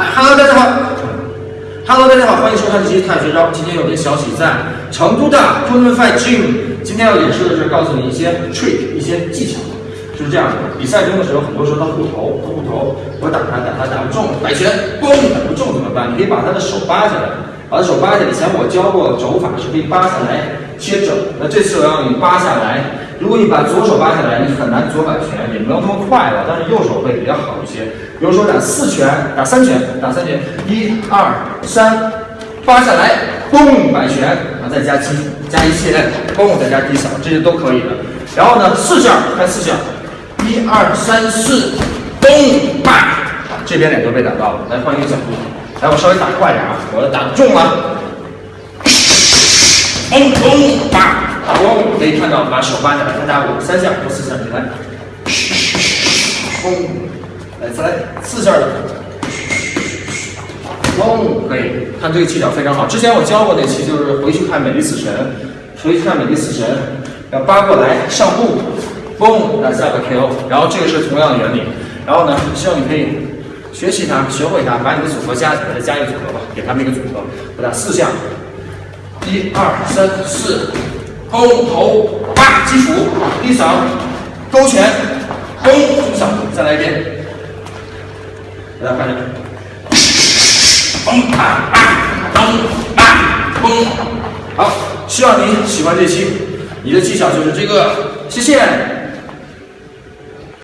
哎哈喽大家好哈喽大家好，欢迎收看这期太学招。今天有个小喜，在成都的 Kunlun Fight Gym，今天要演示的是告诉你一些 trick，一些技巧。就是这样，比赛中的时候，很多时候他护头，他护头，我打他，打他打不中，摆拳，嘣，打不中怎么办？你可以把他的手扒下来，把手扒下来。以前我教过肘法是可以扒下来切肘，那这次我要你扒下来。如果你把左手扒下来，你很难左摆拳，也没有那么快了，但是右手会比较好一些。比如说打四拳，打三拳，打三拳，一二三，扒下来，嘣，摆拳，然后再加击，加一切，嘣，再加低扫，这些都可以的。然后呢，四下开四下。一二三四，咚吧！这边脸都被打到了。来换一个角度，来我稍微打快点啊！我打中了，咚咚吧！咚，可以看到把手扒下来，再打五三下或四下，你来，嘣，来再来四下的，嘣，可以看这个技巧非常好。之前我教过那期，就是回去看《美丽死神》，回去看《美丽死神》，要扒过来上步。嘣，来下个 KO，然后这个是同样的原理，然后呢，希望你可以学习它，学会它，把你的组合加起来，再加一个组合吧，给他们一个组合，我打四下，一二三四，勾头，八基础，低扫，勾拳，勾中扫，再来一遍，给大家看一下，嘣啊啊，嘣啊嘣，好，希望你喜欢这期，你的技巧就是这个，谢谢。